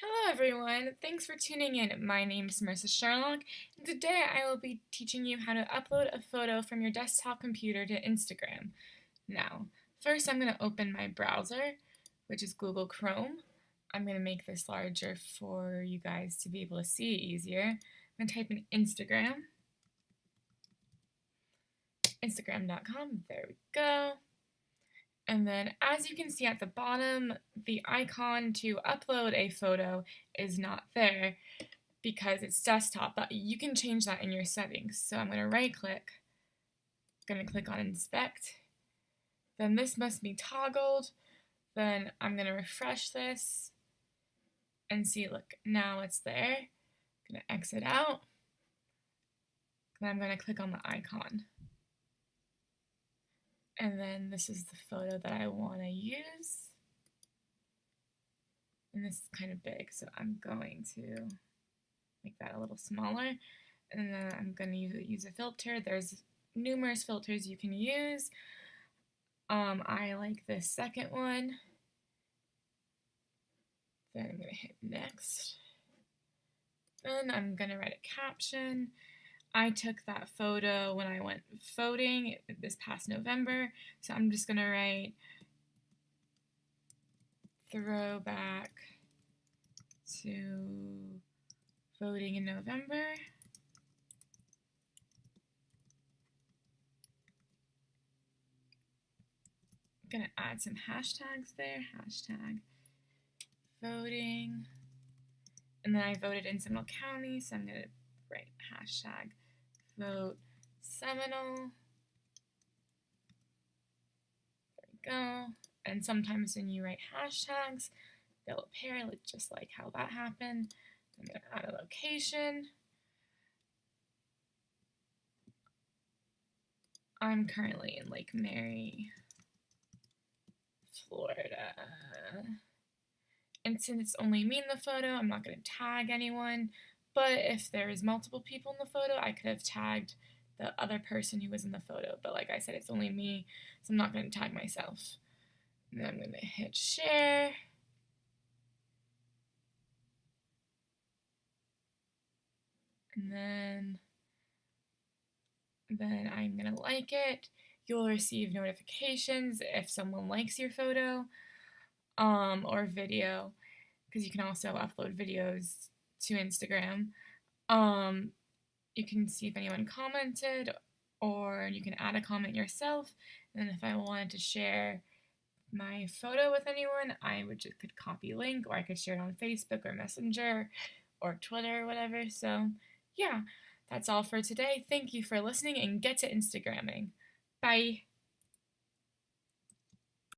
Hello everyone, thanks for tuning in. My name is Marissa Sherlock, and today I will be teaching you how to upload a photo from your desktop computer to Instagram. Now, first I'm going to open my browser, which is Google Chrome. I'm going to make this larger for you guys to be able to see it easier. I'm going to type in Instagram. Instagram.com, there we go. And then as you can see at the bottom, the icon to upload a photo is not there because it's desktop, but you can change that in your settings. So I'm going to right click, I'm going to click on inspect, then this must be toggled, then I'm going to refresh this and see, look, now it's there. I'm going to exit out, then I'm going to click on the icon. And then this is the photo that I want to use. And this is kind of big, so I'm going to make that a little smaller. And then I'm going to use a filter. There's numerous filters you can use. Um, I like this second one. Then I'm going to hit next. Then I'm going to write a caption. I took that photo when I went voting this past November, so I'm just going to write throwback to voting in November. I'm going to add some hashtags there, hashtag voting. And then I voted in Seminole County, so I'm going to write hashtag vote Seminole. There we go. And sometimes when you write hashtags, they'll appear just like how that happened. I'm going to add a location. I'm currently in Lake Mary, Florida. And since it's only me in the photo, I'm not going to tag anyone. But if there is multiple people in the photo, I could have tagged the other person who was in the photo. But like I said, it's only me, so I'm not going to tag myself. And then I'm going to hit share. And then, then I'm going to like it. You'll receive notifications if someone likes your photo um, or video, because you can also upload videos to Instagram. Um, you can see if anyone commented or you can add a comment yourself. And if I wanted to share my photo with anyone, I would just could copy link or I could share it on Facebook or Messenger or Twitter or whatever. So yeah, that's all for today. Thank you for listening and get to Instagramming. Bye.